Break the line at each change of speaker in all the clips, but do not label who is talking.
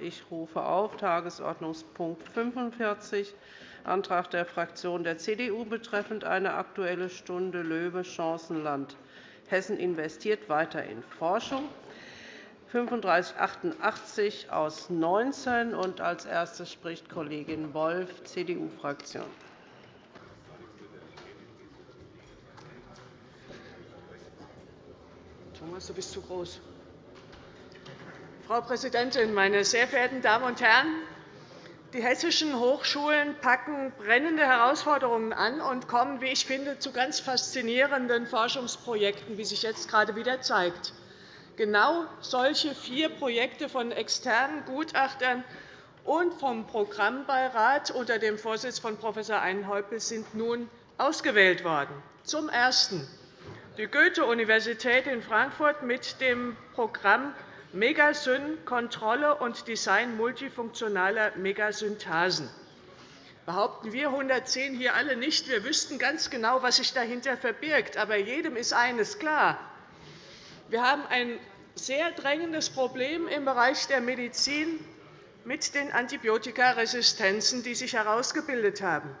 Ich rufe auf Tagesordnungspunkt 45, Antrag der Fraktion der CDU betreffend eine Aktuelle Stunde LOEWE Chancenland. Hessen investiert weiter in Forschung. 3588 aus 19. Und als Erste spricht Kollegin Wolff, CDU-Fraktion.
Thomas, du bist zu groß. Frau Präsidentin, meine sehr verehrten Damen und Herren! Die hessischen Hochschulen packen brennende Herausforderungen an und kommen, wie ich finde, zu ganz faszinierenden Forschungsprojekten, wie sich jetzt gerade wieder zeigt. Genau solche vier Projekte von externen Gutachtern und vom Programmbeirat unter dem Vorsitz von Prof. Einhäupel sind nun ausgewählt worden. Zum Ersten die Goethe-Universität in Frankfurt mit dem Programm Megasyn – Kontrolle und Design multifunktionaler Megasynthasen. Behaupten wir 110 hier alle nicht, wir wüssten ganz genau, was sich dahinter verbirgt. Aber jedem ist eines klar. Wir haben ein sehr drängendes Problem im Bereich der Medizin mit den Antibiotikaresistenzen, die sich herausgebildet haben.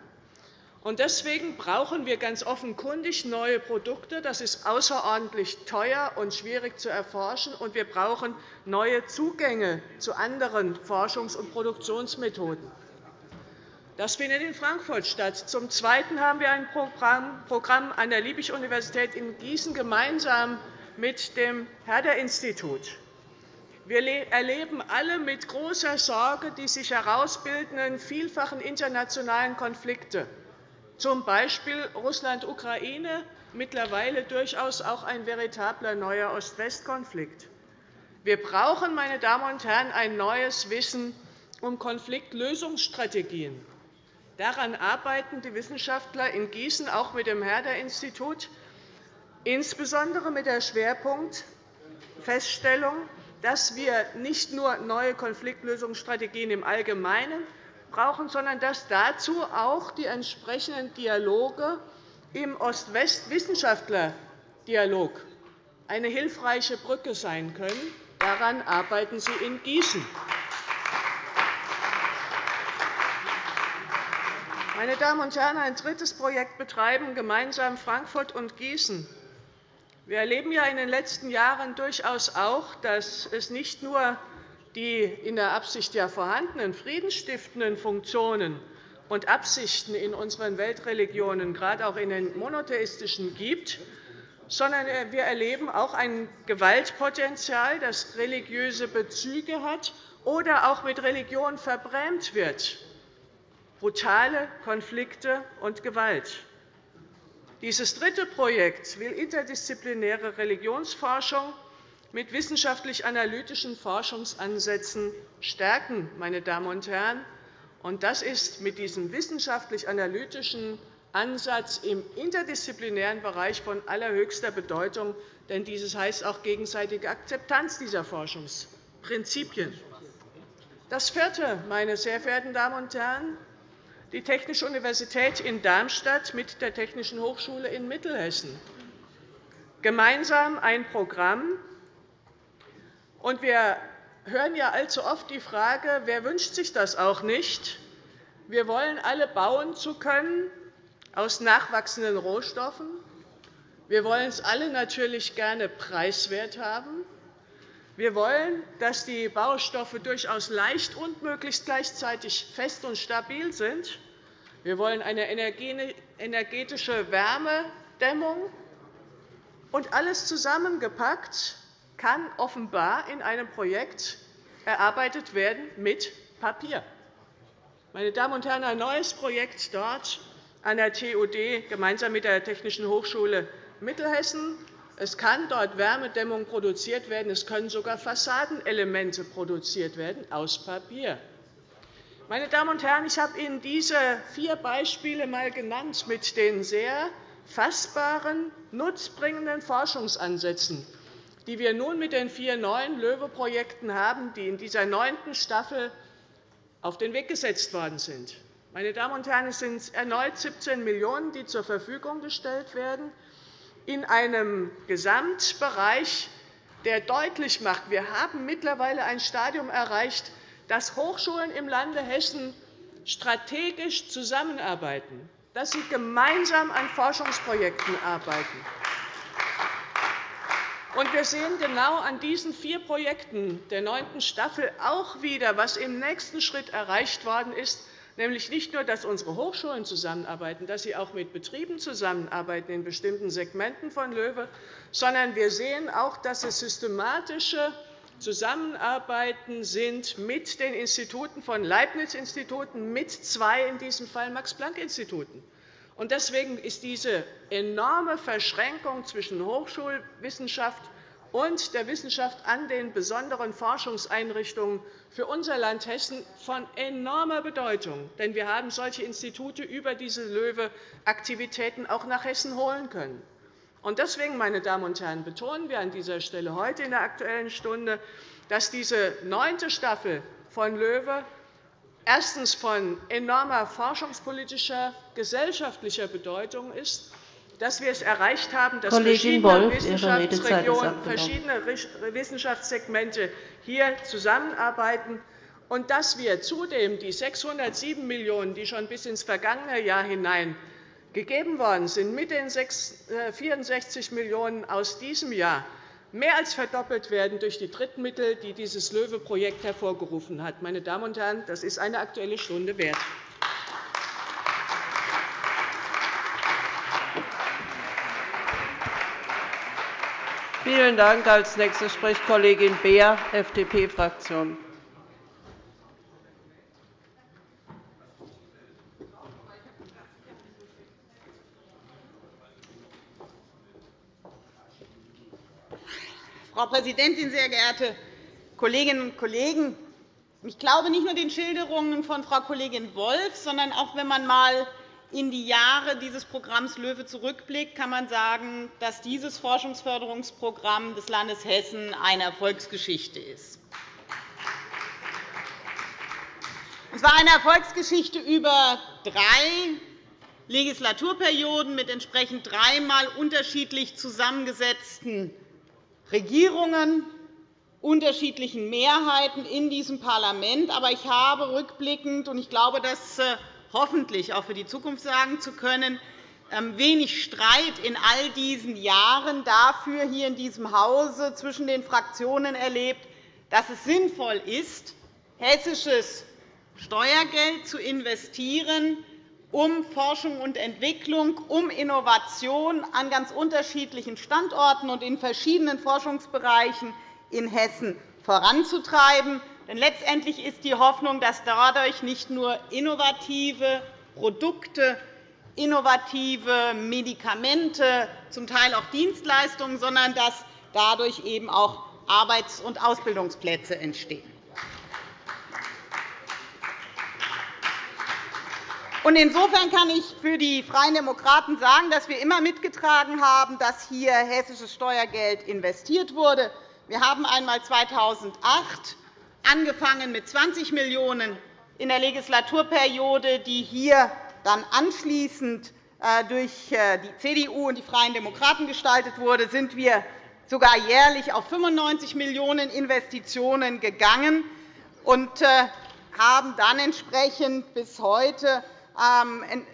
Deswegen brauchen wir ganz offenkundig neue Produkte. Das ist außerordentlich teuer und schwierig zu erforschen. Und wir brauchen neue Zugänge zu anderen Forschungs- und Produktionsmethoden. Das findet in Frankfurt statt. Zum Zweiten haben wir ein Programm an der Liebig-Universität in Gießen gemeinsam mit dem Herder-Institut. Wir erleben alle mit großer Sorge die sich herausbildenden vielfachen internationalen Konflikte z. B. Russland-Ukraine, mittlerweile durchaus auch ein veritabler neuer Ost-West-Konflikt. Wir brauchen, meine Damen und Herren, ein neues Wissen um Konfliktlösungsstrategien. Daran arbeiten die Wissenschaftler in Gießen auch mit dem Herder-Institut, insbesondere mit der Schwerpunktfeststellung, dass wir nicht nur neue Konfliktlösungsstrategien im Allgemeinen, brauchen, sondern dass dazu auch die entsprechenden Dialoge im Ost-West-Wissenschaftler-Dialog eine hilfreiche Brücke sein können. Daran arbeiten Sie in Gießen. Meine Damen und Herren, ein drittes Projekt betreiben gemeinsam Frankfurt und Gießen. Wir erleben ja in den letzten Jahren durchaus auch, dass es nicht nur die in der Absicht ja vorhandenen friedensstiftenden Funktionen und Absichten in unseren Weltreligionen, gerade auch in den monotheistischen, gibt, sondern wir erleben auch ein Gewaltpotenzial, das religiöse Bezüge hat oder auch mit Religion verbrämt wird, brutale Konflikte und Gewalt. Dieses dritte Projekt will interdisziplinäre Religionsforschung mit wissenschaftlich-analytischen Forschungsansätzen stärken. Meine Damen und Herren. Das ist mit diesem wissenschaftlich-analytischen Ansatz im interdisziplinären Bereich von allerhöchster Bedeutung, denn dieses heißt auch gegenseitige Akzeptanz dieser Forschungsprinzipien. Das Vierte, meine sehr verehrten Damen und Herren, die Technische Universität in Darmstadt mit der Technischen Hochschule in Mittelhessen. Gemeinsam ein Programm, und wir hören ja allzu oft die Frage, wer wünscht sich das auch nicht? Wir wollen alle bauen zu können aus nachwachsenden Rohstoffen. Wir wollen es alle natürlich gerne preiswert haben. Wir wollen, dass die Baustoffe durchaus leicht und möglichst gleichzeitig fest und stabil sind. Wir wollen eine energetische Wärmedämmung. Und alles zusammengepackt kann offenbar in einem Projekt erarbeitet werden mit Papier. Meine Damen und Herren, ein neues Projekt dort an der TUD gemeinsam mit der Technischen Hochschule Mittelhessen. Es kann dort Wärmedämmung produziert werden. Es können sogar Fassadenelemente produziert werden aus Papier. Meine Damen und Herren, ich habe Ihnen diese vier Beispiele einmal genannt mit den sehr fassbaren, nutzbringenden Forschungsansätzen die wir nun mit den vier neuen LOEWE-Projekten haben, die in dieser neunten Staffel auf den Weg gesetzt worden sind. Meine Damen und Herren, es sind erneut 17 Millionen €, die zur Verfügung gestellt werden, in einem Gesamtbereich, der deutlich macht, wir haben mittlerweile ein Stadium erreicht, dass Hochschulen im Lande Hessen strategisch zusammenarbeiten, dass sie gemeinsam an Forschungsprojekten arbeiten. Wir sehen genau an diesen vier Projekten der neunten Staffel auch wieder, was im nächsten Schritt erreicht worden ist, nämlich nicht nur, dass unsere Hochschulen zusammenarbeiten, dass sie auch mit Betrieben zusammenarbeiten in bestimmten Segmenten von LOEWE, sondern wir sehen auch, dass es systematische Zusammenarbeiten sind mit den Instituten von Leibniz-Instituten, mit zwei in diesem Fall Max-Planck-Instituten. Deswegen ist diese enorme Verschränkung zwischen Hochschulwissenschaft und der Wissenschaft an den besonderen Forschungseinrichtungen für unser Land Hessen von enormer Bedeutung. Denn wir haben solche Institute über diese LOEWE-Aktivitäten auch nach Hessen holen können. Deswegen, meine Damen und Herren, betonen wir an dieser Stelle heute in der Aktuellen Stunde, dass diese neunte Staffel von LOEWE erstens von enormer forschungspolitischer, gesellschaftlicher Bedeutung ist dass wir es erreicht haben, dass verschiedene Wolf, Wissenschaftsregionen, verschiedene Wissenschaftssegmente hier zusammenarbeiten und dass wir zudem die 607 Millionen €, die schon bis ins vergangene Jahr hinein gegeben worden sind, mit den 64 äh, Millionen € aus diesem Jahr mehr als verdoppelt werden durch die Drittmittel, die dieses LOEWE-Projekt hervorgerufen hat. Meine Damen und Herren, das ist eine Aktuelle Stunde wert.
Vielen Dank. Als Nächste spricht Kollegin Beer, FDP-Fraktion.
Frau Präsidentin, sehr geehrte Kolleginnen und Kollegen! Ich glaube nicht nur den Schilderungen von Frau Kollegin Wolf, sondern auch, wenn man einmal in die Jahre dieses Programms LOEWE zurückblickt, kann man sagen, dass dieses Forschungsförderungsprogramm des Landes Hessen eine Erfolgsgeschichte ist. Es war eine Erfolgsgeschichte über drei Legislaturperioden mit entsprechend dreimal unterschiedlich zusammengesetzten Regierungen, unterschiedlichen Mehrheiten in diesem Parlament. Aber ich habe rückblickend, und ich glaube, dass äh, hoffentlich auch für die Zukunft sagen zu können, ähm, wenig Streit in all diesen Jahren dafür hier in diesem Hause zwischen den Fraktionen erlebt, dass es sinnvoll ist, hessisches Steuergeld zu investieren, um Forschung und Entwicklung, um Innovation an ganz unterschiedlichen Standorten und in verschiedenen Forschungsbereichen in Hessen voranzutreiben. Denn letztendlich ist die Hoffnung, dass dadurch nicht nur innovative Produkte, innovative Medikamente, zum Teil auch Dienstleistungen, sondern dass dadurch eben auch Arbeits- und Ausbildungsplätze entstehen. Insofern kann ich für die Freien Demokraten sagen, dass wir immer mitgetragen haben, dass hier hessisches Steuergeld investiert wurde. Wir haben einmal 2008 angefangen mit 20 Millionen € in der Legislaturperiode, die hier dann anschließend äh, durch äh, die CDU und die Freien Demokraten gestaltet wurde, sind wir sogar jährlich auf 95 Millionen € Investitionen gegangen und äh, haben dann entsprechend bis heute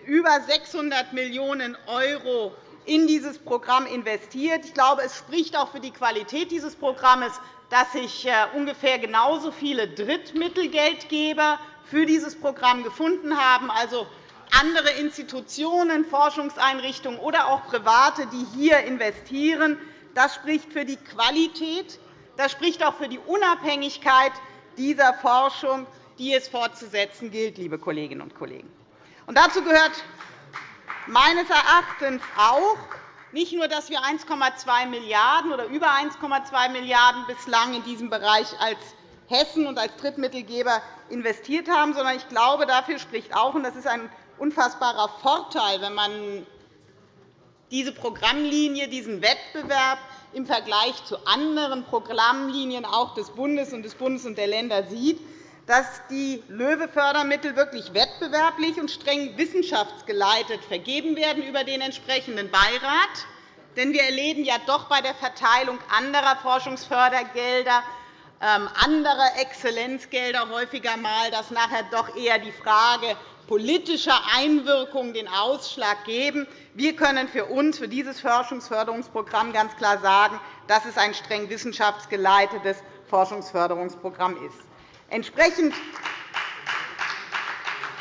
über 600 Millionen € in dieses Programm investiert. Ich glaube, es spricht auch für die Qualität dieses Programms, dass sich äh, ungefähr genauso viele Drittmittelgeldgeber für dieses Programm gefunden haben, also andere Institutionen, Forschungseinrichtungen oder auch Private, die hier investieren. Das spricht für die Qualität, das spricht auch für die Unabhängigkeit dieser Forschung, die es fortzusetzen gilt, liebe Kolleginnen und Kollegen. Dazu gehört meines Erachtens auch, nicht nur, dass wir 1,2 Milliarden € oder über 1,2 Milliarden € bislang in diesem Bereich als Hessen und als Drittmittelgeber investiert haben, sondern ich glaube, dafür spricht auch, und das ist ein unfassbarer Vorteil, wenn man diese Programmlinie, diesen Wettbewerb im Vergleich zu anderen Programmlinien auch des Bundes und des Bundes und der Länder sieht, dass die LOEWE-Fördermittel wirklich wettbewerblich und streng wissenschaftsgeleitet vergeben werden über den entsprechenden Beirat. Denn wir erleben ja doch bei der Verteilung anderer Forschungsfördergelder ähm, andere Exzellenzgelder häufiger einmal, dass nachher doch eher die Frage politischer Einwirkung den Ausschlag geben. Wir können für uns, für dieses Forschungsförderungsprogramm ganz klar sagen, dass es ein streng wissenschaftsgeleitetes Forschungsförderungsprogramm ist. Entsprechend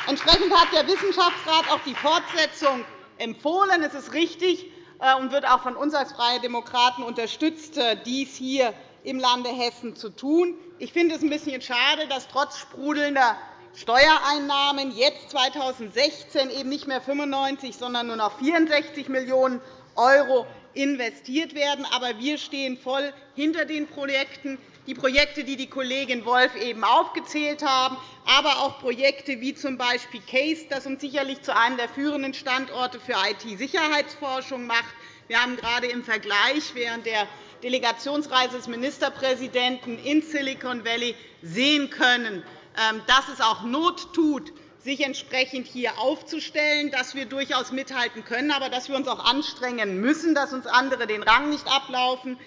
hat der Wissenschaftsrat auch die Fortsetzung empfohlen. Es ist richtig äh, und wird auch von uns als Freie Demokraten unterstützt, äh, dies hier im Lande Hessen zu tun. Ich finde es ein bisschen schade, dass trotz sprudelnder Steuereinnahmen jetzt 2016 eben nicht mehr 95, sondern nur noch 64 Millionen € investiert werden. Aber wir stehen voll hinter den Projekten die Projekte, die die Kollegin Wolf eben aufgezählt haben, aber auch Projekte wie z. B. CASE, das uns sicherlich zu einem der führenden Standorte für IT-Sicherheitsforschung macht. Wir haben gerade im Vergleich während der Delegationsreise des Ministerpräsidenten in Silicon Valley sehen können, ähm, dass es auch Not tut, sich entsprechend hier aufzustellen, dass wir durchaus mithalten können, aber dass wir uns auch anstrengen müssen, dass uns andere den Rang nicht ablaufen.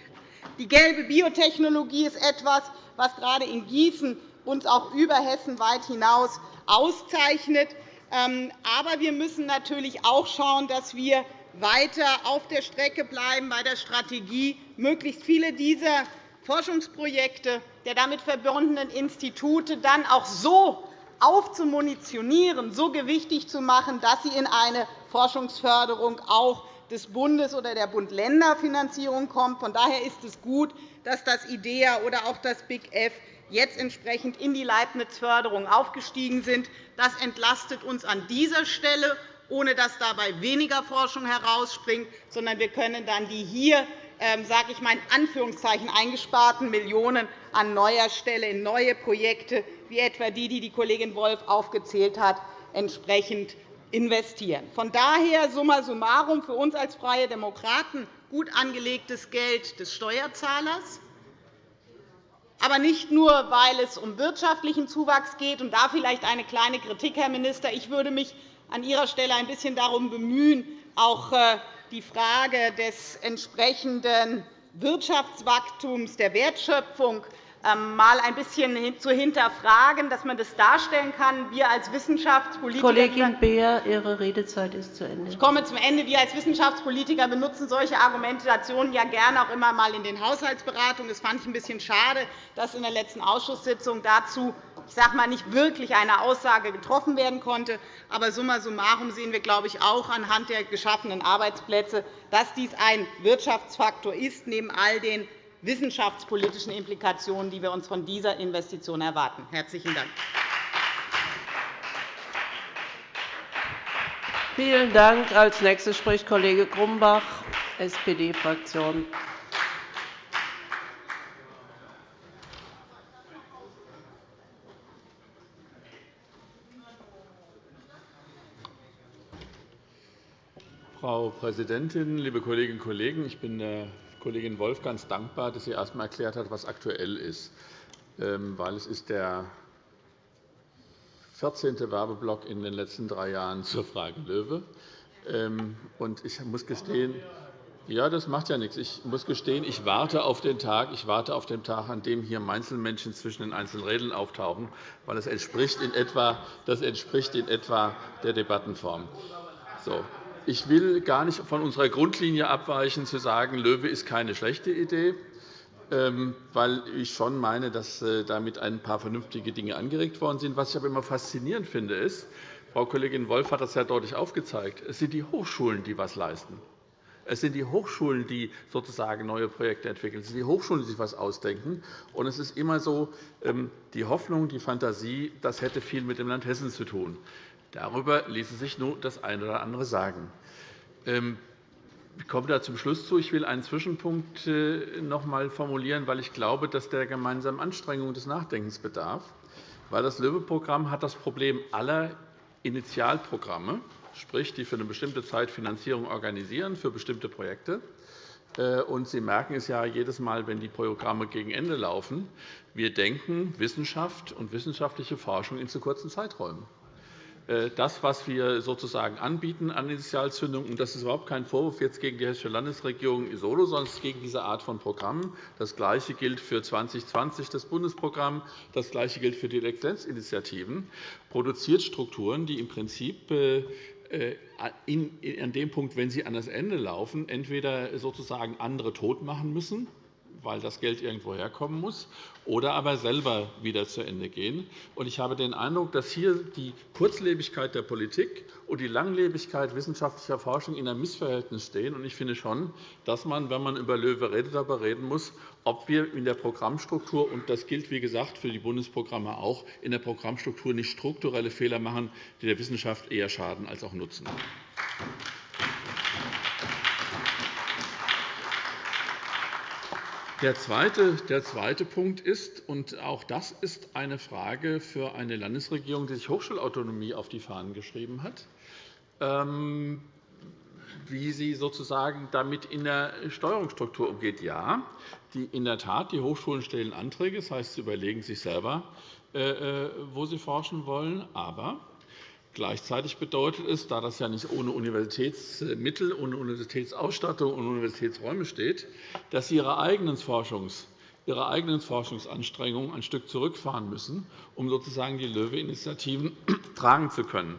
Die gelbe Biotechnologie ist etwas, was gerade in Gießen uns auch über Hessen weit hinaus auszeichnet. Ähm, aber wir müssen natürlich auch schauen, dass wir weiter auf der Strecke bleiben bei der Strategie, möglichst viele dieser Forschungsprojekte der damit verbundenen Institute dann auch so aufzumunitionieren, so gewichtig zu machen, dass sie in eine Forschungsförderung auch des Bundes oder der Bund-Länder-Finanzierung kommt. Von daher ist es gut, dass das IDEA oder auch das Big F jetzt entsprechend in die Leibniz-Förderung aufgestiegen sind. Das entlastet uns an dieser Stelle, ohne dass dabei weniger Forschung herausspringt, sondern wir können dann die hier ähm, sage ich mal, in Anführungszeichen eingesparten Millionen an neuer Stelle in neue Projekte, wie etwa die, die die Kollegin Wolf aufgezählt hat, entsprechend investieren. Von daher summa summarum für uns als Freie Demokraten gut angelegtes Geld des Steuerzahlers, aber nicht nur, weil es um wirtschaftlichen Zuwachs geht. Und da vielleicht eine kleine Kritik, Herr Minister. Ich würde mich an Ihrer Stelle ein bisschen darum bemühen, auch äh, die Frage des entsprechenden Wirtschaftswachstums, der Wertschöpfung mal ein bisschen zu hinterfragen, dass man das darstellen kann. Wir als Wissenschaftspolitiker
Kollegin Beer, Ihre Redezeit ist zu Ende.
Ich komme zum Ende. Wir als Wissenschaftspolitiker benutzen solche Argumentationen ja gerne auch immer einmal in den Haushaltsberatungen. Das fand ich ein bisschen schade, dass in der letzten Ausschusssitzung dazu ich sage mal, nicht wirklich eine Aussage getroffen werden konnte. Aber summa summarum sehen wir, glaube ich, auch anhand der geschaffenen Arbeitsplätze, dass dies ein Wirtschaftsfaktor ist, neben all den wissenschaftspolitischen Implikationen, die wir uns von dieser Investition erwarten. – Herzlichen Dank.
Vielen Dank. Als nächster spricht Kollege Grumbach, SPD-Fraktion.
Frau Präsidentin, liebe Kolleginnen und Kollegen! Ich bin der Kollegin Wolf ganz dankbar, dass sie erst einmal erklärt hat, was aktuell ist. Ähm, weil es ist der 14. Werbeblock in den letzten drei Jahren zur Frage Löwe. Ähm, ich muss gestehen, ja, das macht ja nichts. Ich muss gestehen, ich warte auf den Tag, ich warte auf den Tag, an dem hier Einzelmännchen zwischen den einzelnen Rädern auftauchen, weil das entspricht in etwa, das entspricht in etwa der Debattenform. So, ich will gar nicht von unserer Grundlinie abweichen, zu sagen, Löwe ist keine schlechte Idee, ähm, weil ich schon meine, dass äh, damit ein paar vernünftige Dinge angeregt worden sind. Was ich aber immer faszinierend finde, ist, Frau Kollegin Wolf hat das ja deutlich aufgezeigt, es sind die Hochschulen, die etwas leisten. Es sind die Hochschulen, die sozusagen neue Projekte entwickeln. Es sind die Hochschulen, die sich etwas ausdenken. Und es ist immer so ähm, die Hoffnung, die Fantasie, das hätte viel mit dem Land Hessen zu tun. Darüber ließe sich nur das eine oder andere sagen. Ähm, ich komme da zum Schluss zu. Ich will einen Zwischenpunkt äh, noch einmal formulieren, weil ich glaube, dass der gemeinsamen Anstrengung des Nachdenkens bedarf. Das LÖWE-Programm hat das Problem aller Initialprogramme, sprich, die für eine bestimmte Zeit Finanzierung organisieren für bestimmte Projekte. Äh, und Sie merken es ja jedes Mal, wenn die Programme gegen Ende laufen. Wir denken Wissenschaft und wissenschaftliche Forschung in zu kurzen Zeiträumen. Äh, das, was wir sozusagen anbieten an Initialzündung. Und das ist überhaupt kein Vorwurf jetzt gegen die Hessische Landesregierung solo, sondern gegen diese Art von Programmen. Das Gleiche gilt für 2020 das Bundesprogramm. Das Gleiche gilt für die Exzellenzinitiativen. Produziert Strukturen, die im Prinzip äh, äh, an dem Punkt, wenn sie an das Ende laufen, entweder sozusagen andere tot machen müssen, weil das Geld irgendwo herkommen muss, oder aber selber wieder zu Ende gehen. Ich habe den Eindruck, dass hier die Kurzlebigkeit der Politik und die Langlebigkeit wissenschaftlicher Forschung in einem Missverhältnis stehen. Ich finde schon, dass man, wenn man über LOEWE redet, darüber reden muss, ob wir in der Programmstruktur, und das gilt wie gesagt für die Bundesprogramme auch, in der Programmstruktur nicht strukturelle Fehler machen, die der Wissenschaft eher schaden als auch nutzen. Der zweite, der zweite Punkt ist, und auch das ist eine Frage für eine Landesregierung, die sich Hochschulautonomie auf die Fahnen geschrieben hat, ähm, wie sie sozusagen damit in der Steuerungsstruktur umgeht. Ja, die, in der Tat, die Hochschulen stellen Anträge, das heißt, sie überlegen sich selber, äh, äh, wo sie forschen wollen. Aber Gleichzeitig bedeutet es, da das ja nicht ohne Universitätsmittel, ohne Universitätsausstattung und Universitätsräume steht, dass sie ihre eigenen, Forschungs, ihre eigenen Forschungsanstrengungen ein Stück zurückfahren müssen, um sozusagen die LOEWE-Initiativen tragen zu können.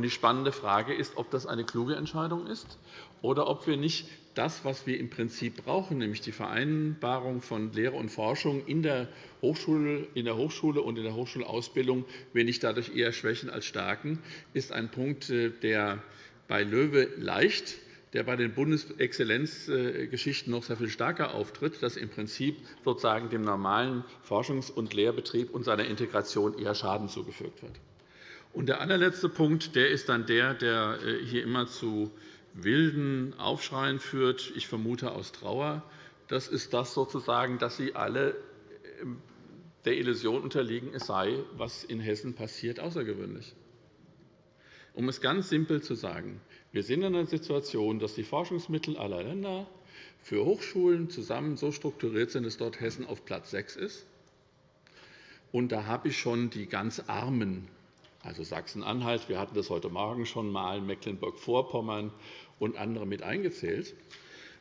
Die spannende Frage ist, ob das eine kluge Entscheidung ist oder ob wir nicht das, was wir im Prinzip brauchen, nämlich die Vereinbarung von Lehre und Forschung in der Hochschule, in der Hochschule und in der Hochschulausbildung, wir nicht dadurch eher schwächen als stärken, ist ein Punkt, äh, der bei LOEWE leicht der bei den Bundesexzellenzgeschichten noch sehr viel stärker auftritt, dass im Prinzip sozusagen dem normalen Forschungs- und Lehrbetrieb und seiner Integration eher Schaden zugefügt wird. Und der allerletzte Punkt der ist dann der, der äh, hier immer zu wilden Aufschreien führt, ich vermute aus Trauer, das ist das sozusagen, dass Sie alle ähm, der Illusion unterliegen, es sei, was in Hessen passiert, außergewöhnlich. Um es ganz simpel zu sagen, wir sind in einer Situation, dass die Forschungsmittel aller Länder für Hochschulen zusammen so strukturiert sind, dass dort Hessen auf Platz 6 ist. Und da habe ich schon die ganz Armen, also Sachsen-Anhalt, wir hatten das heute Morgen schon einmal, Mecklenburg-Vorpommern und andere mit eingezählt,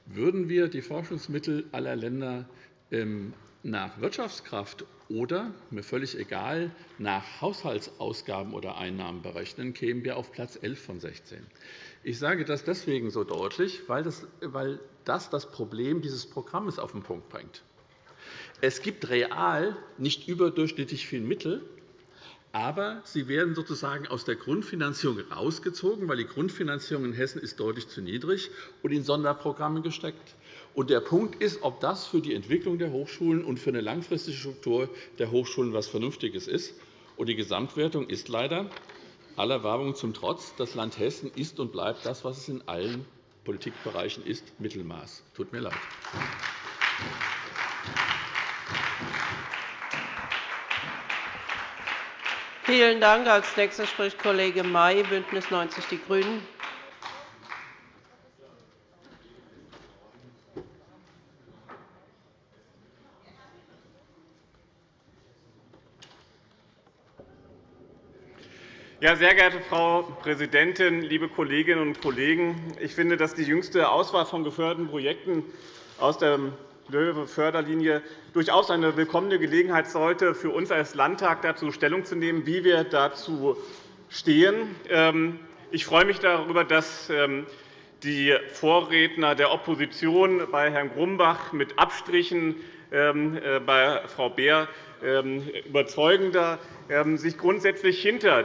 würden wir die Forschungsmittel aller Länder ähm, nach Wirtschaftskraft oder, mir völlig egal, nach Haushaltsausgaben oder Einnahmen berechnen, kämen wir auf Platz 11 von 16. Ich sage das deswegen so deutlich, weil das, weil das das Problem dieses Programms auf den Punkt bringt. Es gibt real nicht überdurchschnittlich viel Mittel, aber sie werden sozusagen aus der Grundfinanzierung herausgezogen, weil die Grundfinanzierung in Hessen ist deutlich zu niedrig und in Sonderprogramme gesteckt. Und der Punkt ist, ob das für die Entwicklung der Hochschulen und für eine langfristige Struktur der Hochschulen etwas Vernünftiges ist. Und die Gesamtwertung ist leider aller Werbung zum Trotz, das Land Hessen ist und bleibt das, was es in allen Politikbereichen ist, Mittelmaß. Tut mir leid.
Vielen Dank. Als nächster spricht Kollege May, BÜNDNIS 90 die GRÜNEN.
Ja, sehr geehrte Frau Präsidentin, liebe Kolleginnen und Kollegen! Ich finde, dass die jüngste Auswahl von geförderten Projekten aus dem Löwe-Förderlinie durchaus eine willkommene Gelegenheit sollte, für uns als Landtag dazu Stellung zu nehmen, wie wir dazu stehen. Ähm, ich freue mich darüber, dass ähm, die Vorredner der Opposition bei Herrn Grumbach mit Abstrichen ähm, äh, bei Frau Beer überzeugender sich grundsätzlich hinter,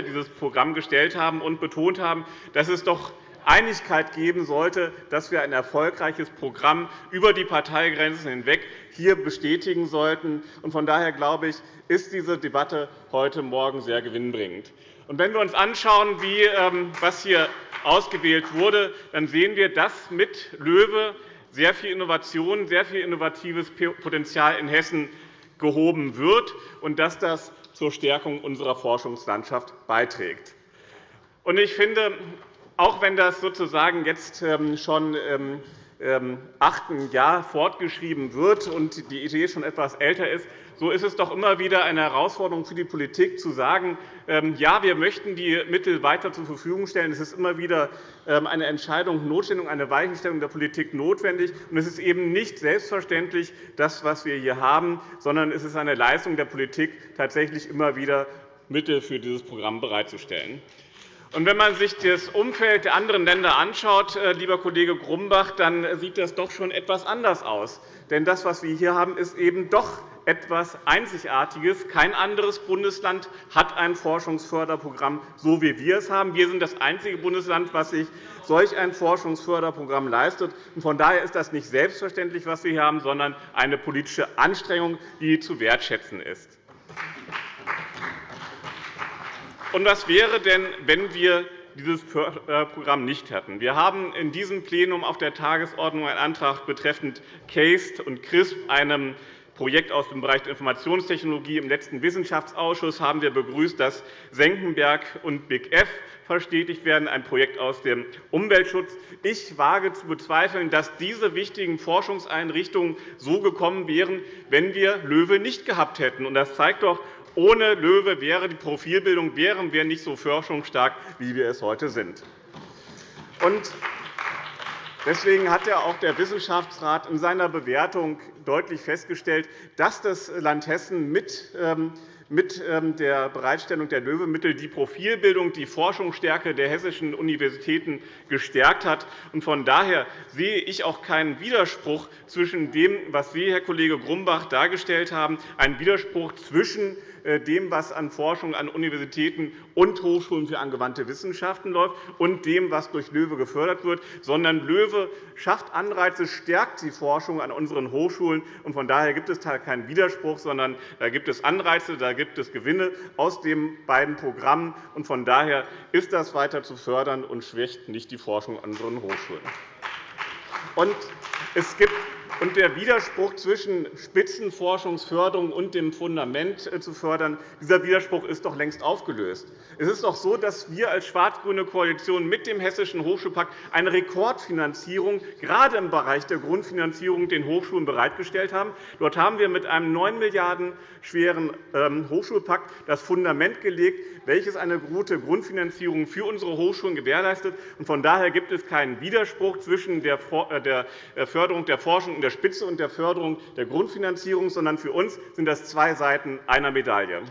dieses Programm gestellt haben und betont haben, dass es doch Einigkeit geben sollte, dass wir ein erfolgreiches Programm über die Parteigrenzen hinweg hier bestätigen sollten. Von daher glaube ich, ist diese Debatte heute Morgen sehr gewinnbringend. wenn wir uns anschauen, ähm, was hier ausgewählt wurde, dann sehen wir, dass mit LOEWE sehr viel Innovation, sehr viel innovatives Potenzial in Hessen gehoben wird und dass das zur Stärkung unserer Forschungslandschaft beiträgt. Ich finde, auch wenn das sozusagen jetzt ähm, schon ähm, ähm, achten Jahr fortgeschrieben wird und die Idee schon etwas älter ist, so ist es doch immer wieder eine Herausforderung für die Politik, zu sagen, ja, wir möchten die Mittel weiter zur Verfügung stellen. Es ist immer wieder eine Entscheidung notwendig, eine Weichenstellung der Politik notwendig. Und es ist eben nicht selbstverständlich, das, was wir hier haben, sondern es ist eine Leistung der Politik, tatsächlich immer wieder Mittel für dieses Programm bereitzustellen. Und wenn man sich das Umfeld der anderen Länder anschaut, äh, lieber Kollege Grumbach, dann sieht das doch schon etwas anders aus. Denn das, was wir hier haben, ist eben doch etwas Einzigartiges. Kein anderes Bundesland hat ein Forschungsförderprogramm, so wie wir es haben. Wir sind das einzige Bundesland, das sich solch ein Forschungsförderprogramm leistet. Von daher ist das nicht selbstverständlich, was wir hier haben, sondern eine politische Anstrengung, die zu wertschätzen ist. Und was wäre denn, wenn wir dieses äh, Programm nicht hätten? Wir haben in diesem Plenum auf der Tagesordnung einen Antrag betreffend CASE und CRISP, einem Projekt aus dem Bereich der Informationstechnologie. Im letzten Wissenschaftsausschuss haben wir begrüßt, dass Senckenberg und Big F verstetigt werden, ein Projekt aus dem Umweltschutz. Ich wage zu bezweifeln, dass diese wichtigen Forschungseinrichtungen so gekommen wären, wenn wir LOEWE nicht gehabt hätten. Das zeigt doch, ohne LOEWE wäre die Profilbildung wären wir nicht so forschungsstark, wie wir es heute sind. Deswegen hat ja auch der Wissenschaftsrat in seiner Bewertung deutlich festgestellt, dass das Land Hessen mit ähm, ähm, der Bereitstellung der LOEWE-Mittel die Profilbildung, die Forschungsstärke der hessischen Universitäten gestärkt hat. Von daher sehe ich auch keinen Widerspruch zwischen dem, was Sie, Herr Kollege Grumbach, dargestellt haben, einen Widerspruch zwischen dem, was an Forschung an Universitäten und Hochschulen für angewandte Wissenschaften läuft, und dem, was durch LOEWE gefördert wird, sondern LOEWE schafft Anreize, stärkt die Forschung an unseren Hochschulen. Von daher gibt es da keinen Widerspruch, sondern da gibt es Anreize, da gibt es Gewinne aus den beiden Programmen. Von daher ist das weiter zu fördern und schwächt nicht die Forschung an unseren Hochschulen. es gibt und der Widerspruch zwischen Spitzenforschungsförderung und dem Fundament äh, zu fördern, dieser Widerspruch ist doch längst aufgelöst. Es ist doch so, dass wir als schwarz-grüne Koalition mit dem Hessischen Hochschulpakt eine Rekordfinanzierung gerade im Bereich der Grundfinanzierung den Hochschulen bereitgestellt haben. Dort haben wir mit einem 9 Milliarden schweren ähm, Hochschulpakt das Fundament gelegt, welches eine gute Grundfinanzierung für unsere Hochschulen gewährleistet. Von daher gibt es keinen Widerspruch zwischen der äh, äh, Förderung der Forschung in der Spitze und der Förderung der Grundfinanzierung, sondern für uns sind das zwei Seiten einer Medaille.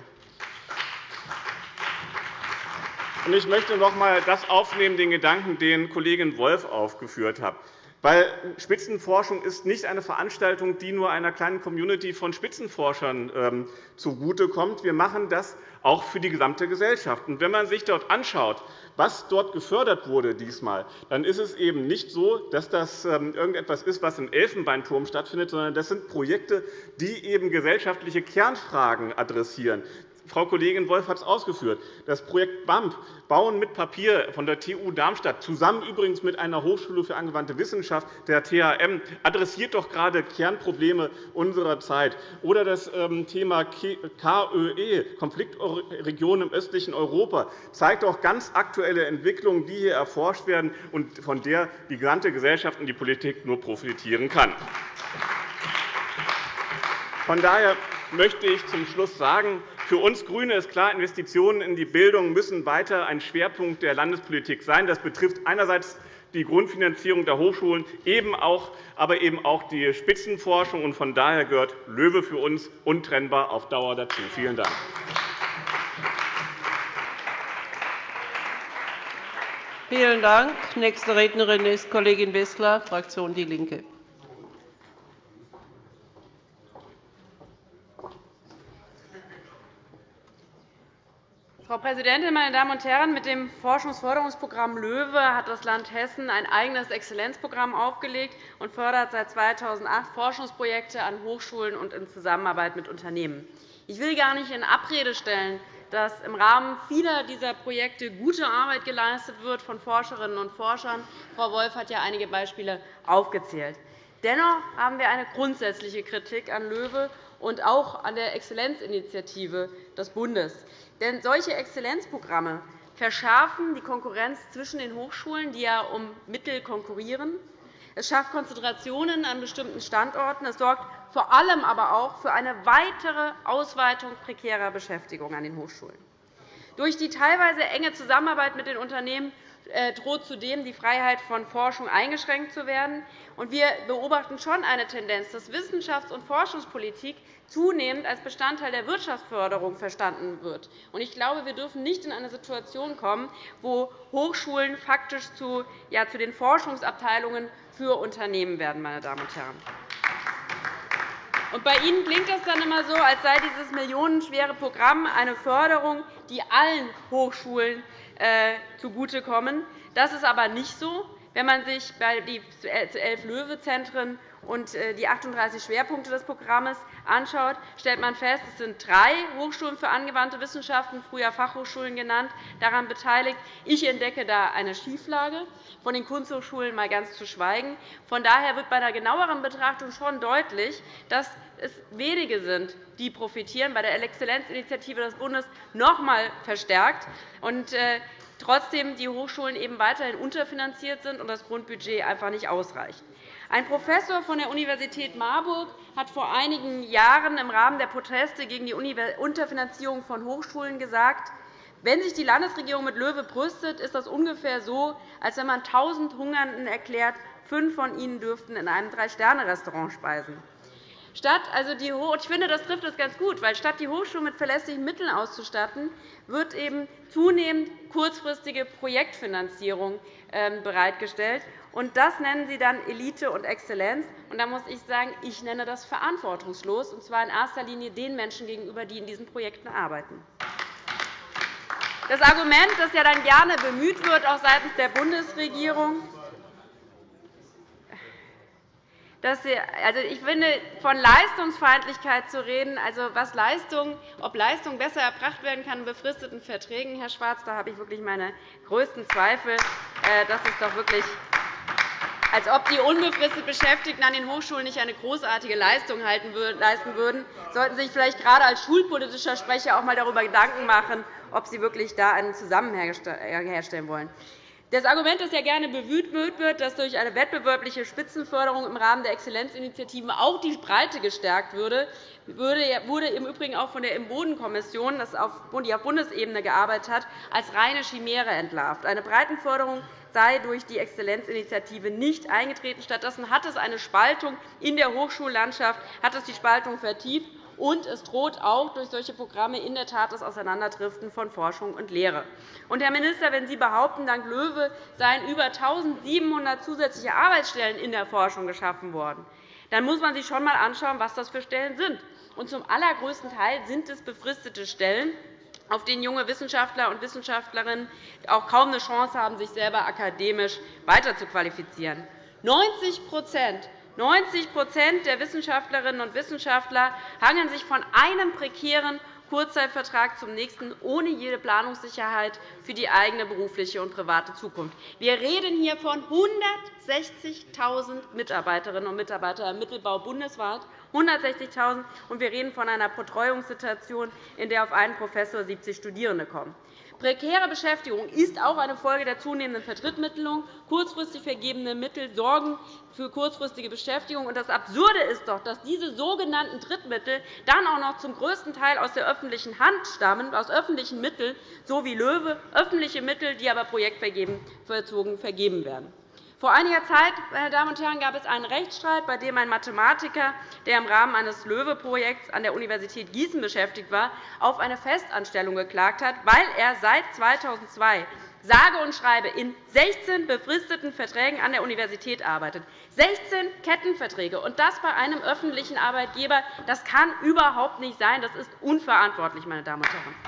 Ich möchte noch einmal das aufnehmen, den Gedanken, den Kollegin Wolf aufgeführt hat. Weil Spitzenforschung ist nicht eine Veranstaltung, die nur einer kleinen Community von Spitzenforschern ähm, zugutekommt. Wir machen das auch für die gesamte Gesellschaft. wenn man sich dort anschaut, was dort gefördert wurde diesmal, dann ist es eben nicht so, dass das ähm, irgendetwas ist, was im Elfenbeinturm stattfindet, sondern das sind Projekte, die eben gesellschaftliche Kernfragen adressieren, Frau Kollegin Wolf hat es ausgeführt. Das Projekt BAMP, Bauen mit Papier von der TU Darmstadt, zusammen übrigens mit einer Hochschule für angewandte Wissenschaft, der THM, adressiert doch gerade Kernprobleme unserer Zeit. Oder das ähm, Thema KÖE, Konfliktregionen im östlichen Europa, zeigt doch ganz aktuelle Entwicklungen, die hier erforscht werden und von der die gesamte Gesellschaft und die Politik nur profitieren kann. Von daher möchte ich zum Schluss sagen, für uns GRÜNE ist klar, Investitionen in die Bildung müssen weiter ein Schwerpunkt der Landespolitik sein. Das betrifft einerseits die Grundfinanzierung der Hochschulen, eben auch, aber eben auch die Spitzenforschung. Von daher gehört LOEWE für uns untrennbar auf Dauer dazu. Vielen Dank.
Vielen Dank. Nächste Rednerin ist Kollegin Wissler, Fraktion DIE LINKE.
Frau Präsidentin, meine Damen und Herren! Mit dem Forschungsförderungsprogramm LOEWE hat das Land Hessen ein eigenes Exzellenzprogramm aufgelegt und fördert seit 2008 Forschungsprojekte an Hochschulen und in Zusammenarbeit mit Unternehmen. Ich will gar nicht in Abrede stellen, dass im Rahmen vieler dieser Projekte gute Arbeit geleistet wird von Forscherinnen und Forschern. Frau Wolf hat ja einige Beispiele aufgezählt. Dennoch haben wir eine grundsätzliche Kritik an LOEWE und auch an der Exzellenzinitiative des Bundes. Denn solche Exzellenzprogramme verschärfen die Konkurrenz zwischen den Hochschulen, die ja um Mittel konkurrieren. Es schafft Konzentrationen an bestimmten Standorten. Es sorgt vor allem aber auch für eine weitere Ausweitung prekärer Beschäftigung an den Hochschulen. Durch die teilweise enge Zusammenarbeit mit den Unternehmen droht zudem die Freiheit von Forschung eingeschränkt zu werden. Wir beobachten schon eine Tendenz, dass Wissenschafts- und Forschungspolitik zunehmend als Bestandteil der Wirtschaftsförderung verstanden wird. Ich glaube, wir dürfen nicht in eine Situation kommen, wo Hochschulen faktisch zu, den Forschungsabteilungen für Unternehmen werden. Meine Damen und Herren. Bei Ihnen klingt das dann immer so, als sei dieses millionenschwere Programm eine Förderung, die allen Hochschulen äh, zugutekommen. Das ist aber nicht so. Wenn man sich die elf Löwe-Zentren und äh, die 38 Schwerpunkte des Programms anschaut, stellt man fest, es sind drei Hochschulen für angewandte Wissenschaften, früher Fachhochschulen genannt, daran beteiligt. Ich entdecke da eine Schieflage, von den Kunsthochschulen mal ganz zu schweigen. Von daher wird bei einer genaueren Betrachtung schon deutlich, dass es wenige sind, die profitieren, bei der Exzellenzinitiative des Bundes noch einmal verstärkt. Und, äh, trotzdem die Hochschulen eben weiterhin unterfinanziert sind und das Grundbudget einfach nicht ausreicht. Ein Professor von der Universität Marburg hat vor einigen Jahren im Rahmen der Proteste gegen die Unterfinanzierung von Hochschulen gesagt, wenn sich die Landesregierung mit Löwe brüstet, ist das ungefähr so, als wenn man 1.000 Hungernden erklärt, fünf von ihnen dürften in einem Drei-Sterne-Restaurant speisen. Statt also die ich finde, das trifft es ganz gut, weil statt die Hochschulen mit verlässlichen Mitteln auszustatten, wird eben zunehmend kurzfristige Projektfinanzierung ähm, bereitgestellt. Und das nennen Sie dann Elite und Exzellenz. Und da muss ich sagen, ich nenne das verantwortungslos, und zwar in erster Linie den Menschen gegenüber, die in diesen Projekten arbeiten. Das Argument, das ja dann gerne bemüht wird, auch seitens der Bundesregierung, also ich finde, von Leistungsfeindlichkeit zu reden, also was Leistung, ob Leistung besser erbracht werden kann in befristeten Verträgen, Herr Schwarz, da habe ich wirklich meine größten Zweifel. Äh, das ist doch wirklich als ob die unbefristet Beschäftigten an den Hochschulen nicht eine großartige Leistung leisten würden, sollten Sie sich vielleicht gerade als schulpolitischer Sprecher auch einmal darüber Gedanken machen, ob Sie wirklich da einen Zusammenhang herstellen wollen. Das Argument, das ja gerne bemüht wird, dass durch eine wettbewerbliche Spitzenförderung im Rahmen der Exzellenzinitiativen auch die Breite gestärkt würde, wurde im Übrigen auch von der Im-Boden-Kommission, die auf Bundesebene gearbeitet hat, als reine Chimäre entlarvt. Eine Breitenförderung sei durch die Exzellenzinitiative nicht eingetreten. Stattdessen hat es eine Spaltung in der Hochschullandschaft, hat es die Spaltung vertieft und es droht auch durch solche Programme in der Tat das Auseinanderdriften von Forschung und Lehre. Und, Herr Minister, wenn Sie behaupten, dank LOEWE seien über 1.700 zusätzliche Arbeitsstellen in der Forschung geschaffen worden, dann muss man sich schon einmal anschauen, was das für Stellen sind. Und zum allergrößten Teil sind es befristete Stellen, auf denen junge Wissenschaftler und Wissenschaftlerinnen auch kaum eine Chance haben, sich selber akademisch weiterzuqualifizieren. 90 90 der Wissenschaftlerinnen und Wissenschaftler hangeln sich von einem prekären Kurzzeitvertrag zum nächsten, ohne jede Planungssicherheit für die eigene berufliche und private Zukunft. Wir reden hier von 160.000 Mitarbeiterinnen und Mitarbeitern im Mittelbau bundesweit. 160.000 und wir reden von einer Betreuungssituation, in der auf einen Professor 70 Studierende kommen. Prekäre Beschäftigung ist auch eine Folge der zunehmenden Verdrittmittelung. Kurzfristig vergebene Mittel sorgen für kurzfristige Beschäftigung. Das Absurde ist doch, dass diese sogenannten Drittmittel dann auch noch zum größten Teil aus der öffentlichen Hand stammen, aus öffentlichen Mitteln, so wie LOEWE, öffentliche Mittel, die aber projektverzogen vergeben werden. Vor einiger Zeit meine Damen und Herren, gab es einen Rechtsstreit, bei dem ein Mathematiker, der im Rahmen eines LOEWE-Projekts an der Universität Gießen beschäftigt war, auf eine Festanstellung geklagt hat, weil er seit 2002 sage und schreibe in 16 befristeten Verträgen an der Universität arbeitet. 16 Kettenverträge, und das bei einem öffentlichen Arbeitgeber. Das kann überhaupt nicht sein. Das ist unverantwortlich, meine Damen und Herren.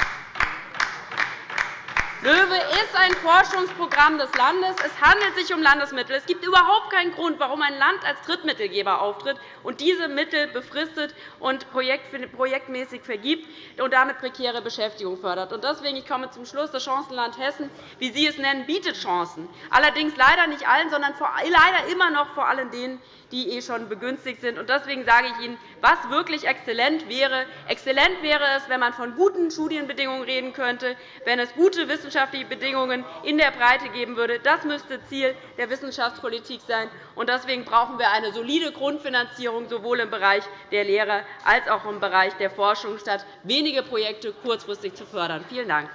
LOEWE ist ein Forschungsprogramm des Landes. Es handelt sich um Landesmittel. Es gibt überhaupt keinen Grund, warum ein Land als Drittmittelgeber auftritt und diese Mittel befristet und projektmäßig vergibt und damit prekäre Beschäftigung fördert. Deswegen ich komme zum Schluss. Das Chancenland Hessen, wie Sie es nennen, bietet Chancen. Allerdings leider nicht allen, sondern leider immer noch vor allem denen, die eh schon begünstigt sind. Deswegen sage ich Ihnen, was wirklich exzellent wäre. Exzellent wäre es, wenn man von guten Studienbedingungen reden könnte, wenn es gute Wissenschaft wissenschaftliche Bedingungen in der Breite geben würde. Das müsste Ziel der Wissenschaftspolitik sein. Deswegen brauchen wir eine solide Grundfinanzierung sowohl im Bereich der Lehre als auch im Bereich der Forschung, statt wenige Projekte kurzfristig zu fördern. Vielen Dank.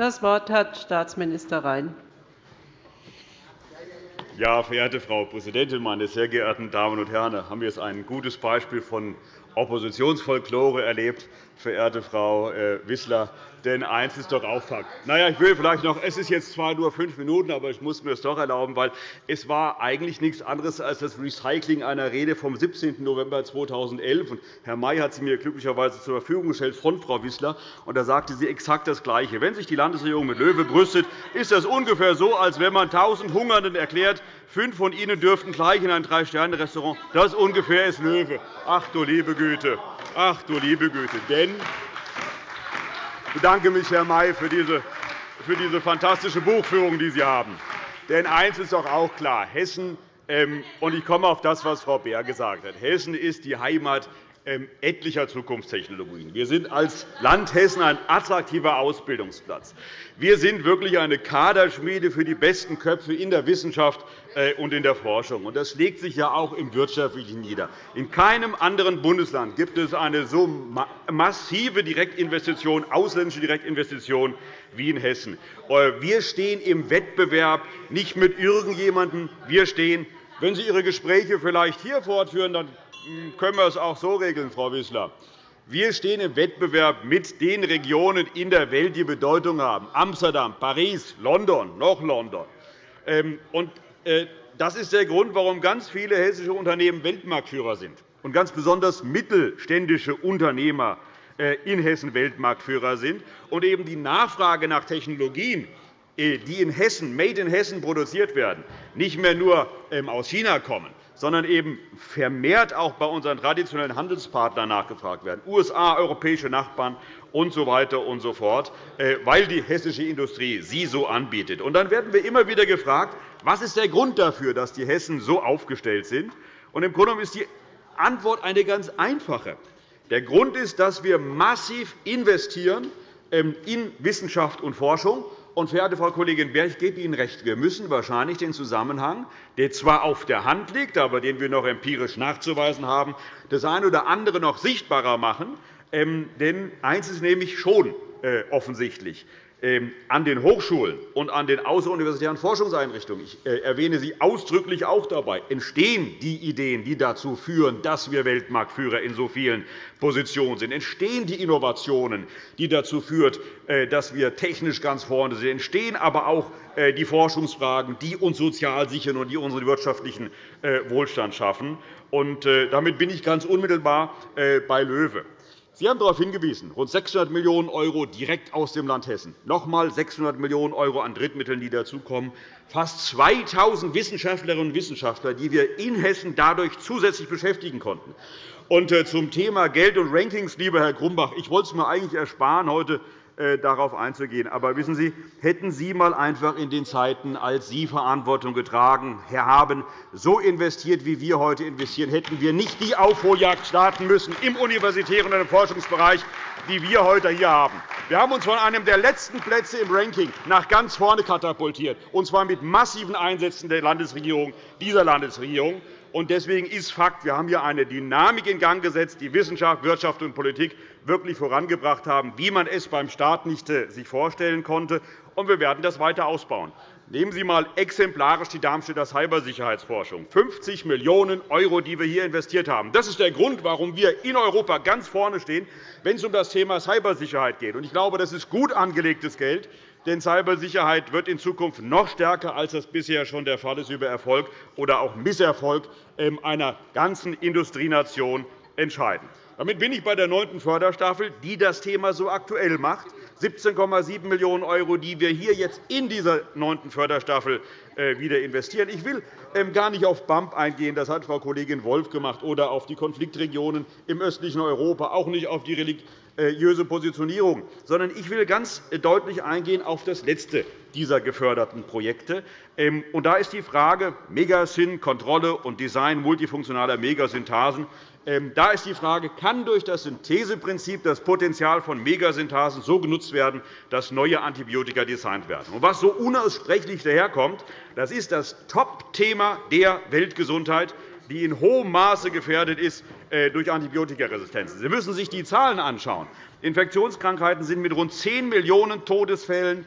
Das Wort hat Staatsminister Rhein.
Ja, verehrte Frau Präsidentin, meine sehr geehrten Damen und Herren! Haben wir jetzt ein gutes Beispiel von Oppositionsfolklore erlebt, verehrte Frau äh, Wissler. Denn eins ist doch auch Fakt. Na ich will vielleicht noch, es ist jetzt zwar nur fünf Minuten, aber ich muss mir es doch erlauben, weil es war eigentlich nichts anderes als das Recycling einer Rede vom 17. November 2011. Herr May hat sie mir glücklicherweise zur Verfügung gestellt von Frau Wissler. Und da sagte sie exakt das Gleiche. Wenn sich die Landesregierung mit Löwe brüstet, ist das ungefähr so, als wenn man tausend Hungernden erklärt, fünf von ihnen dürften gleich in ein Drei-Sterne-Restaurant. Das ungefähr ist Löwe. Ach du liebe Güte. Ach du liebe Güte. Denn ich bedanke mich, Herr May, für diese, für diese fantastische Buchführung, die Sie haben. Denn eines ist doch auch klar. Hessen, ähm, und ich komme auf das, was Frau Beer gesagt hat. Hessen ist die Heimat ähm, etlicher Zukunftstechnologien. Wir sind als Land Hessen ein attraktiver Ausbildungsplatz. Wir sind wirklich eine Kaderschmiede für die besten Köpfe in der Wissenschaft und in der Forschung. Das schlägt sich ja auch im Wirtschaftlichen nieder. In keinem anderen Bundesland gibt es eine so massive Direktinvestition, ausländische Direktinvestition wie in Hessen. Äh, wir stehen im Wettbewerb nicht mit irgendjemandem. Wir stehen wenn Sie Ihre Gespräche vielleicht hier fortführen, dann hm, können wir es auch so regeln, Frau Wissler. Wir stehen im Wettbewerb mit den Regionen in der Welt, die Bedeutung haben. Amsterdam, Paris, London, noch London. Ähm, äh, das ist der Grund, warum ganz viele hessische Unternehmen Weltmarktführer sind und ganz besonders mittelständische Unternehmer äh, in Hessen Weltmarktführer sind und eben die Nachfrage nach Technologien, äh, die in Hessen, made in Hessen produziert werden, nicht mehr nur ähm, aus China kommen, sondern eben vermehrt auch bei unseren traditionellen Handelspartnern nachgefragt werden, USA, europäische Nachbarn usw. So weiter und so fort, äh, weil die hessische Industrie sie so anbietet. Und dann werden wir immer wieder gefragt, was ist der Grund dafür, dass die Hessen so aufgestellt sind. Und Im Grunde ist die Antwort eine ganz einfache. Der Grund ist, dass wir massiv investieren ähm, in Wissenschaft und Forschung und, verehrte Frau Kollegin Beer, ich gebe Ihnen recht, wir müssen wahrscheinlich den Zusammenhang, der zwar auf der Hand liegt, aber den wir noch empirisch nachzuweisen haben, das eine oder andere noch sichtbarer machen. Ähm, denn eines ist nämlich schon äh, offensichtlich. Ähm, an den Hochschulen und an den außeruniversitären Forschungseinrichtungen, ich äh, erwähne sie ausdrücklich auch dabei, entstehen die Ideen, die dazu führen, dass wir Weltmarktführer in so vielen Positionen sind, entstehen die Innovationen, die dazu führen, äh, dass wir technisch ganz vorne sind, entstehen aber auch die Forschungsfragen, die uns sozial sichern und die unseren wirtschaftlichen Wohlstand schaffen. Damit bin ich ganz unmittelbar bei LOEWE. Sie haben darauf hingewiesen, rund 600 Millionen € direkt aus dem Land Hessen, noch einmal 600 Millionen € an Drittmitteln, die dazukommen, fast 2.000 Wissenschaftlerinnen und Wissenschaftler, die wir in Hessen dadurch zusätzlich beschäftigen konnten. Und äh, zum Thema Geld und Rankings, lieber Herr Grumbach, ich wollte es mir eigentlich ersparen, heute darauf einzugehen. Aber wissen Sie, hätten Sie einmal einfach in den Zeiten, als Sie Verantwortung getragen haben, so investiert, wie wir heute investieren, hätten wir nicht die Aufholjagd starten müssen im universitären und im Forschungsbereich, die wir heute hier haben. Wir haben uns von einem der letzten Plätze im Ranking nach ganz vorne katapultiert, und zwar mit massiven Einsätzen der Landesregierung, dieser Landesregierung. Deswegen ist Fakt, wir haben hier eine Dynamik in Gang gesetzt, die Wissenschaft, Wirtschaft und Politik wirklich vorangebracht haben, wie man es beim Staat nicht äh, sich vorstellen konnte. Und wir werden das weiter ausbauen. Nehmen Sie einmal exemplarisch die Darmstädter Cybersicherheitsforschung. 50 Millionen €, die wir hier investiert haben. Das ist der Grund, warum wir in Europa ganz vorne stehen, wenn es um das Thema Cybersicherheit geht. Ich glaube, das ist gut angelegtes Geld. Denn Cybersicherheit wird in Zukunft noch stärker, als das bisher schon der Fall ist, über Erfolg oder auch Misserfolg ähm, einer ganzen Industrienation entscheiden. Damit bin ich bei der neunten Förderstaffel, die das Thema so aktuell macht. 17,7 Millionen €, die wir hier jetzt in dieser neunten Förderstaffel äh, wieder investieren. Ich will ähm, gar nicht auf BAMP eingehen, das hat Frau Kollegin Wolf gemacht, oder auf die Konfliktregionen im östlichen Europa, auch nicht auf die seriöse Positionierung, sondern ich will ganz deutlich eingehen auf das letzte dieser geförderten Projekte. Ähm, und da ist die Frage Megasyn, Kontrolle und Design multifunktionaler Megasynthasen. Ähm, da ist die Frage, kann durch das Syntheseprinzip das Potenzial von Megasynthasen so genutzt werden, dass neue Antibiotika designt werden? Und was so unaussprechlich daherkommt, das ist das Top-Thema der Weltgesundheit die in hohem Maße gefährdet ist äh, durch Antibiotikaresistenzen. Sie müssen sich die Zahlen anschauen. Infektionskrankheiten sind mit rund 10 Millionen Todesfällen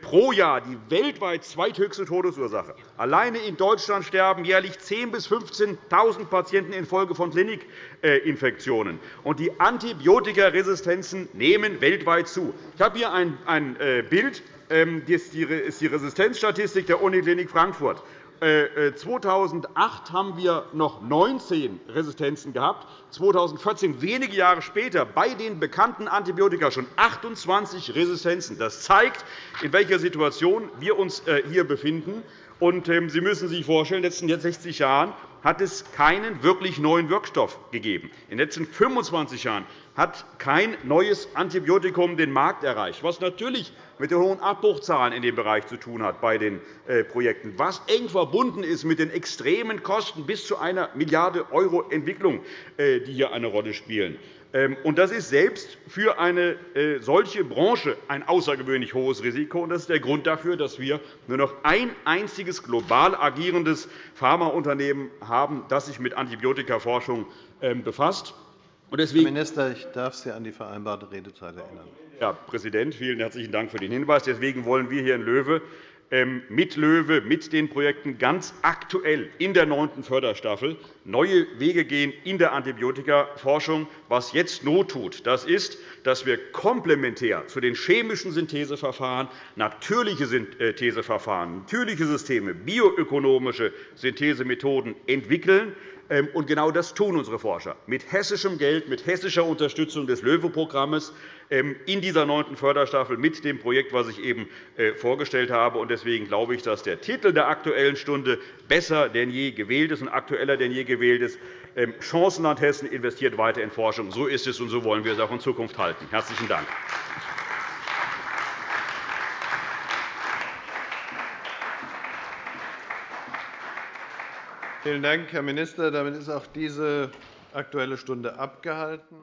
pro Jahr die weltweit zweithöchste Todesursache. Alleine in Deutschland sterben jährlich 10.000 bis 15.000 Patienten infolge von Klinikinfektionen. Und die Antibiotikaresistenzen nehmen weltweit zu. Ich habe hier ein äh, Bild. Ähm, das ist die Resistenzstatistik der Uniklinik Frankfurt. 2008 äh, haben wir noch 19 Resistenzen gehabt, 2014, wenige Jahre später, bei den bekannten Antibiotika schon 28 Resistenzen. Das zeigt, in welcher Situation wir uns äh, hier befinden. Ähm, Sie müssen sich vorstellen, in den letzten 60 Jahren hat es keinen wirklich neuen Wirkstoff gegeben. In den letzten 25 Jahren hat kein neues Antibiotikum den Markt erreicht, was natürlich mit den hohen Abbruchzahlen in dem Bereich zu tun hat bei den äh, Projekten, was eng verbunden ist mit den extremen Kosten bis zu einer Milliarde € Entwicklung, äh, die hier eine Rolle spielen. Ähm, das ist selbst für eine äh, solche Branche ein außergewöhnlich hohes Risiko. Das ist der Grund dafür, dass wir nur noch ein einziges global agierendes Pharmaunternehmen haben, das sich mit Antibiotikaforschung ähm, befasst.
Deswegen, Herr Minister, ich darf Sie an die vereinbarte Redezeit erinnern.
Herr Präsident, vielen herzlichen Dank für den Hinweis. Deswegen wollen wir hier in Löwe ähm, mit LÖWE, mit den Projekten ganz aktuell in der neunten Förderstaffel neue Wege gehen in der Antibiotikaforschung. Was jetzt Not tut, das ist, dass wir komplementär zu den chemischen Syntheseverfahren natürliche Syntheseverfahren, natürliche Systeme, bioökonomische Synthesemethoden entwickeln und genau das tun unsere Forscher mit hessischem Geld, mit hessischer Unterstützung des LOEWE-Programms ähm, in dieser neunten Förderstaffel mit dem Projekt, das ich eben äh, vorgestellt habe. Deswegen glaube ich, dass der Titel der Aktuellen Stunde besser denn je gewählt ist und aktueller denn je gewählt ist. Ähm, Chancenland Hessen investiert weiter in Forschung. So ist es, und so wollen wir es auch in Zukunft halten. – Herzlichen Dank.
Vielen Dank, Herr Minister. Damit ist auch diese Aktuelle Stunde abgehalten.